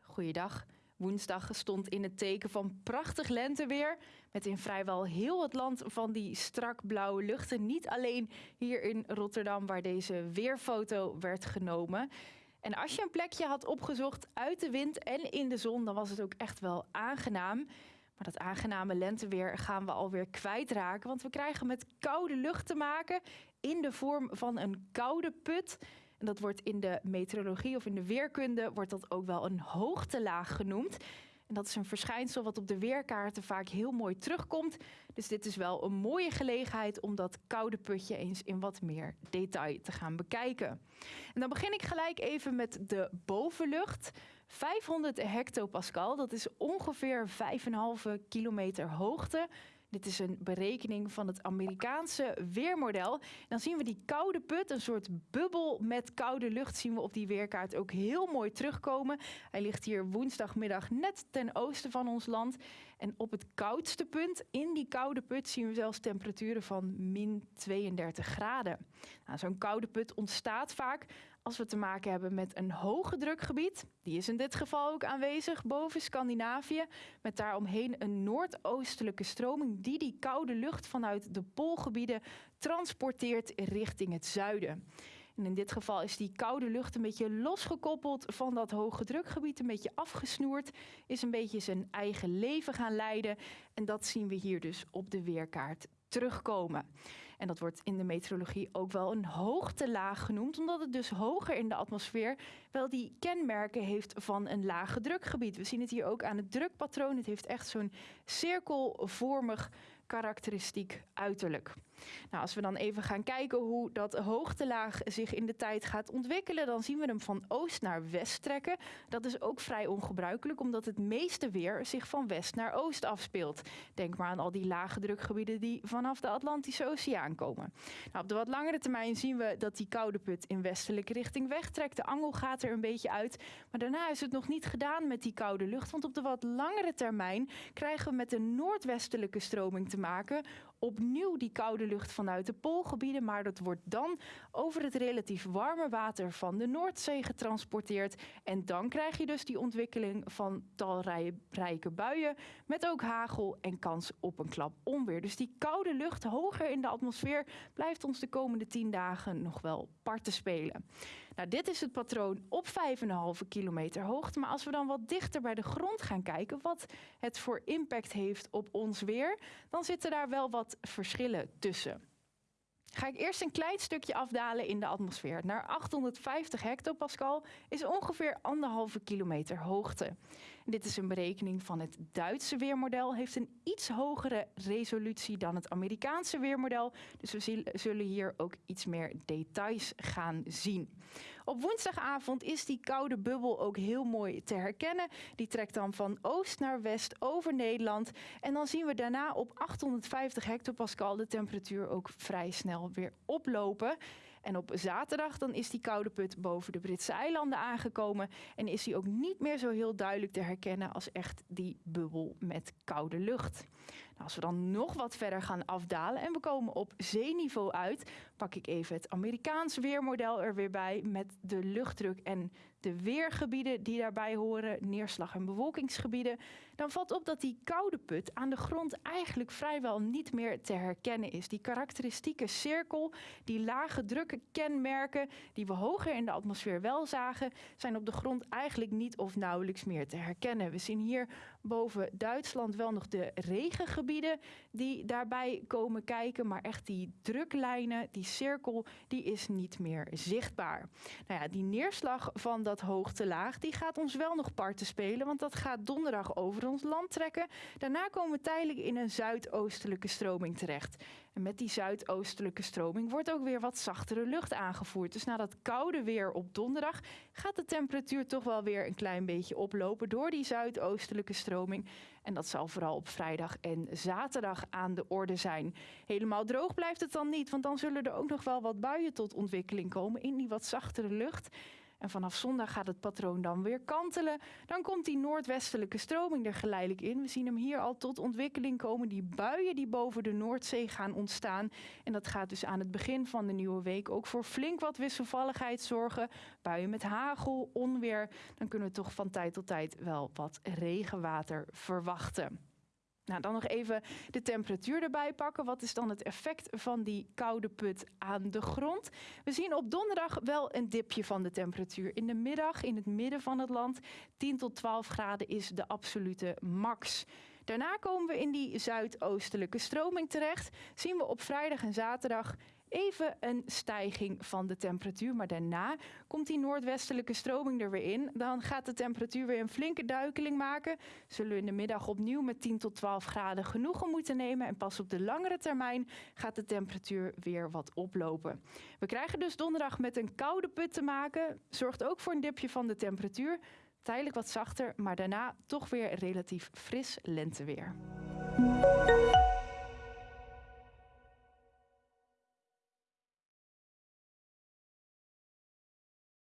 Goeiedag. Woensdag stond in het teken van prachtig lenteweer. Met in vrijwel heel het land van die strak blauwe luchten. Niet alleen hier in Rotterdam waar deze weerfoto werd genomen. En als je een plekje had opgezocht uit de wind en in de zon, dan was het ook echt wel aangenaam. Maar dat aangename lenteweer gaan we alweer kwijtraken. Want we krijgen met koude lucht te maken in de vorm van een koude put. En dat wordt in de meteorologie of in de weerkunde wordt dat ook wel een hoogtelaag genoemd. En dat is een verschijnsel wat op de weerkaarten vaak heel mooi terugkomt. Dus dit is wel een mooie gelegenheid om dat koude putje eens in wat meer detail te gaan bekijken. En dan begin ik gelijk even met de bovenlucht. 500 hectopascal, dat is ongeveer 5,5 kilometer hoogte. Dit is een berekening van het Amerikaanse weermodel. Dan zien we die koude put, een soort bubbel met koude lucht, zien we op die weerkaart ook heel mooi terugkomen. Hij ligt hier woensdagmiddag net ten oosten van ons land. En op het koudste punt, in die koude put, zien we zelfs temperaturen van min 32 graden. Nou, Zo'n koude put ontstaat vaak als we te maken hebben met een hoge drukgebied. Die is in dit geval ook aanwezig boven Scandinavië. Met daaromheen een noordoostelijke stroming die die koude lucht vanuit de poolgebieden transporteert richting het zuiden. En in dit geval is die koude lucht een beetje losgekoppeld van dat hoge drukgebied, een beetje afgesnoerd, is een beetje zijn eigen leven gaan leiden. En dat zien we hier dus op de weerkaart terugkomen. En dat wordt in de meteorologie ook wel een hoogtelaag genoemd, omdat het dus hoger in de atmosfeer wel die kenmerken heeft van een lage drukgebied. We zien het hier ook aan het drukpatroon. Het heeft echt zo'n cirkelvormig karakteristiek uiterlijk. Nou, als we dan even gaan kijken hoe dat hoogtelaag zich in de tijd gaat ontwikkelen, dan zien we hem van oost naar west trekken. Dat is ook vrij ongebruikelijk, omdat het meeste weer zich van west naar oost afspeelt. Denk maar aan al die lage drukgebieden die vanaf de Atlantische Oceaan komen. Nou, op de wat langere termijn zien we dat die koude put in westelijke richting wegtrekt. De angel gaat er een beetje uit. Maar daarna is het nog niet gedaan met die koude lucht, want op de wat langere termijn krijgen we met een noordwestelijke stroming te maken opnieuw die koude lucht vanuit de poolgebieden, maar dat wordt dan over het relatief warme water van de Noordzee getransporteerd. En dan krijg je dus die ontwikkeling van talrijke buien met ook hagel en kans op een klap onweer. Dus die koude lucht hoger in de atmosfeer blijft ons de komende tien dagen nog wel parten spelen. Nou, dit is het patroon op 5,5 kilometer hoogte. Maar als we dan wat dichter bij de grond gaan kijken, wat het voor impact heeft op ons weer, dan zitten daar wel wat verschillen tussen. Ga ik eerst een klein stukje afdalen in de atmosfeer. Naar 850 hectopascal is ongeveer anderhalve kilometer hoogte. Dit is een berekening van het Duitse weermodel. Heeft een iets hogere resolutie dan het Amerikaanse weermodel. Dus we zullen hier ook iets meer details gaan zien. Op woensdagavond is die koude bubbel ook heel mooi te herkennen. Die trekt dan van oost naar west over Nederland. En dan zien we daarna op 850 hectopascal de temperatuur ook vrij snel weer oplopen. En op zaterdag dan is die koude put boven de Britse eilanden aangekomen. En is die ook niet meer zo heel duidelijk te herkennen als echt die bubbel met koude lucht. Nou, als we dan nog wat verder gaan afdalen en we komen op zeeniveau uit, pak ik even het Amerikaans weermodel er weer bij met de luchtdruk en de weergebieden die daarbij horen, neerslag- en bewolkingsgebieden. Dan valt op dat die koude put aan de grond eigenlijk vrijwel niet meer te herkennen is. Die karakteristieke cirkel, die lage drukkenmerken die we hoger in de atmosfeer wel zagen, zijn op de grond eigenlijk niet of nauwelijks meer te herkennen. We zien hier boven Duitsland wel nog de regengebieden die daarbij komen kijken, maar echt die druklijnen, die cirkel, die is niet meer zichtbaar. Nou ja, die neerslag van dat hoogtelaag, die gaat ons wel nog parten spelen, want dat gaat donderdag over ons land trekken. Daarna komen we tijdelijk in een zuidoostelijke stroming terecht. En met die zuidoostelijke stroming wordt ook weer wat zachtere lucht aangevoerd. Dus na dat koude weer op donderdag gaat de temperatuur toch wel weer een klein beetje oplopen door die zuidoostelijke stroming. En dat zal vooral op vrijdag en zaterdag aan de orde zijn. Helemaal droog blijft het dan niet, want dan zullen er ook nog wel wat buien tot ontwikkeling komen in die wat zachtere lucht. En vanaf zondag gaat het patroon dan weer kantelen. Dan komt die noordwestelijke stroming er geleidelijk in. We zien hem hier al tot ontwikkeling komen. Die buien die boven de Noordzee gaan ontstaan. En dat gaat dus aan het begin van de nieuwe week ook voor flink wat wisselvalligheid zorgen. Buien met hagel, onweer. Dan kunnen we toch van tijd tot tijd wel wat regenwater verwachten. Nou, dan nog even de temperatuur erbij pakken. Wat is dan het effect van die koude put aan de grond? We zien op donderdag wel een dipje van de temperatuur. In de middag in het midden van het land 10 tot 12 graden is de absolute max. Daarna komen we in die zuidoostelijke stroming terecht. Zien we op vrijdag en zaterdag even een stijging van de temperatuur. Maar daarna komt die noordwestelijke stroming er weer in. Dan gaat de temperatuur weer een flinke duikeling maken. Zullen we in de middag opnieuw met 10 tot 12 graden genoegen moeten nemen. En pas op de langere termijn gaat de temperatuur weer wat oplopen. We krijgen dus donderdag met een koude put te maken. Zorgt ook voor een dipje van de temperatuur. Tijdelijk wat zachter, maar daarna toch weer relatief fris lenteweer.